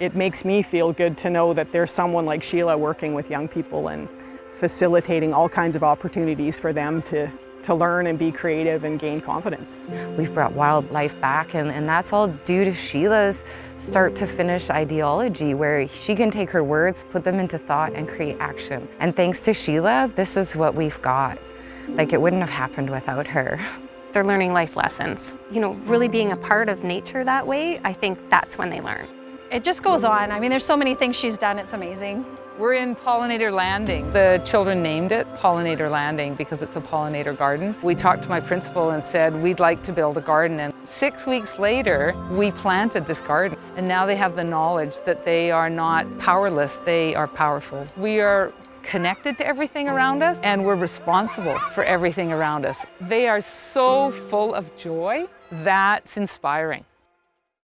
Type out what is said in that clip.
It makes me feel good to know that there's someone like Sheila working with young people and facilitating all kinds of opportunities for them to, to learn and be creative and gain confidence. We've brought wildlife back and, and that's all due to Sheila's start to finish ideology where she can take her words, put them into thought and create action. And thanks to Sheila, this is what we've got. Like it wouldn't have happened without her. They're learning life lessons. You know, really being a part of nature that way, I think that's when they learn. It just goes on. I mean, there's so many things she's done, it's amazing. We're in Pollinator Landing. The children named it Pollinator Landing because it's a pollinator garden. We talked to my principal and said, we'd like to build a garden. And six weeks later, we planted this garden. And now they have the knowledge that they are not powerless, they are powerful. We are connected to everything around us and we're responsible for everything around us. They are so full of joy, that's inspiring.